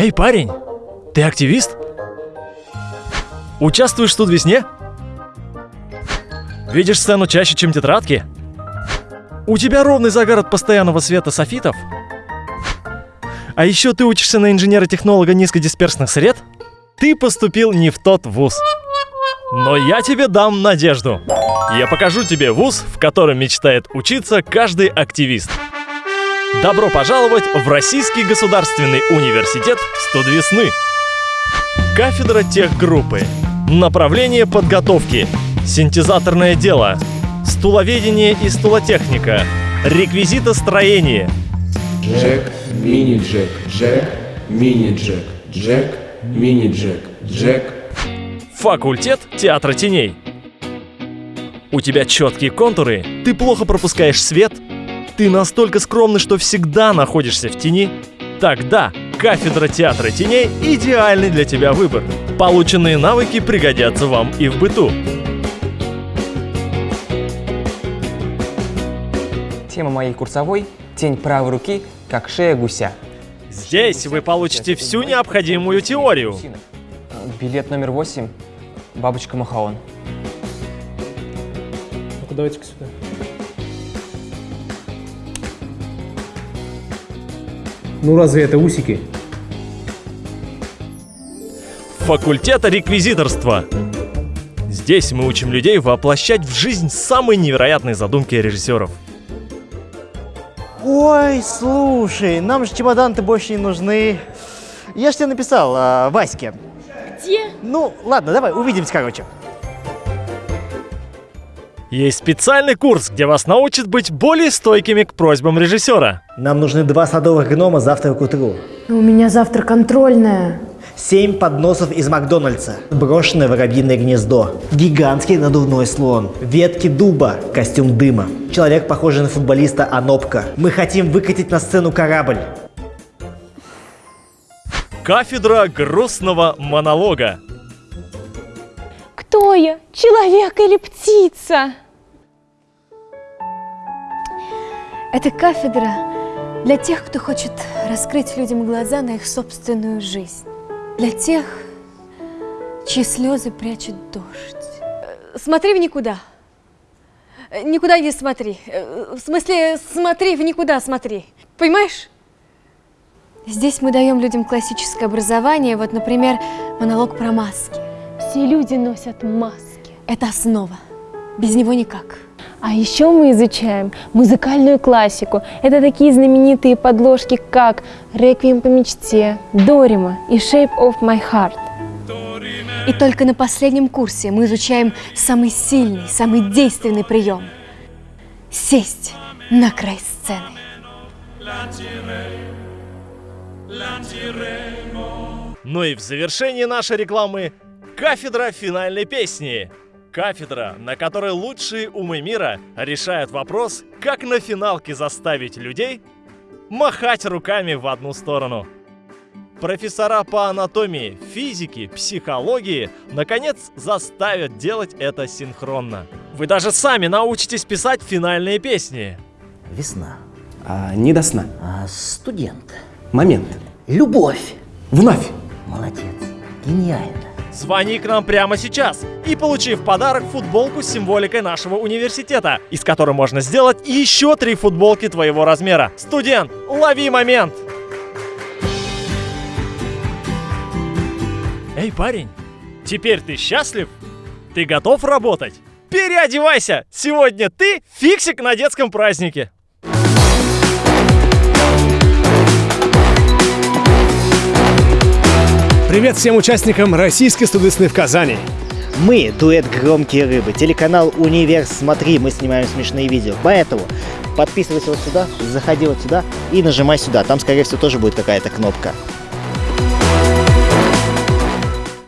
Эй, парень, ты активист? Участвуешь в студвесне? Видишь сцену чаще, чем тетрадки? У тебя ровный загар от постоянного света софитов? А еще ты учишься на инженера-технолога низкодисперсных сред? Ты поступил не в тот вуз. Но я тебе дам надежду. Я покажу тебе вуз, в котором мечтает учиться каждый активист. Добро пожаловать в Российский государственный университет Студвесны. Кафедра техгруппы. Направление подготовки. Синтезаторное дело. Стуловедение и стулотехника. Реквизитостроение. Джек, мини-джек, джек, мини-джек, джек, мини-джек, джек. Факультет театра теней. У тебя четкие контуры, ты плохо пропускаешь свет, ты настолько скромный, что всегда находишься в тени. Тогда кафедра театра теней – идеальный для тебя выбор. Полученные навыки пригодятся вам и в быту. Тема моей курсовой – тень правой руки, как шея гуся. Здесь вы получите всю необходимую теорию. Билет номер восемь. Бабочка Махаон. Ну-ка, давайте-ка сюда. Ну разве это усики? Факультета реквизиторства. Здесь мы учим людей воплощать в жизнь самые невероятные задумки режиссеров. Ой, слушай, нам же чемодан-то больше не нужны. Я ж тебе написал, а, Ваське. Где? Ну, ладно, давай, увидимся, короче. Есть специальный курс, где вас научат быть более стойкими к просьбам режиссера. Нам нужны два садовых гнома завтра к утру. У меня завтра контрольная. Семь подносов из Макдональдса. Брошенное воробьиное гнездо. Гигантский надувной слон. Ветки дуба. Костюм дыма. Человек, похожий на футболиста Анопка. Мы хотим выкатить на сцену корабль. Кафедра грустного монолога. Кто я? Человек или птица? Это кафедра для тех, кто хочет раскрыть людям глаза на их собственную жизнь. Для тех, чьи слезы прячет дождь. Смотри в никуда. Никуда не смотри. В смысле, смотри в никуда смотри. Понимаешь? Здесь мы даем людям классическое образование. Вот, например, монолог про маски. Все люди носят маски. Это основа. Без него никак. А еще мы изучаем музыкальную классику. Это такие знаменитые подложки, как «Реквием по мечте», «Дорима» и «Shape of my heart». И только на последнем курсе мы изучаем самый сильный, самый действенный прием. Сесть на край сцены. Ну и в завершении нашей рекламы кафедра финальной песни. Кафедра, на которой лучшие умы мира решают вопрос, как на финалке заставить людей махать руками в одну сторону. Профессора по анатомии, физике, психологии наконец заставят делать это синхронно. Вы даже сами научитесь писать финальные песни. Весна. А, не до сна. А, студент. Момент. Любовь. Вновь. Молодец. Гениально. Звони к нам прямо сейчас и получи в подарок футболку с символикой нашего университета, из которой можно сделать еще три футболки твоего размера. Студент, лови момент! Эй, парень, теперь ты счастлив? Ты готов работать? Переодевайся! Сегодня ты фиксик на детском празднике! Привет всем участникам Российской студвесны в Казани. Мы дуэт «Громкие рыбы», телеканал «Универ Смотри», мы снимаем смешные видео. Поэтому подписывайся вот сюда, заходи вот сюда и нажимай сюда. Там, скорее всего, тоже будет какая-то кнопка.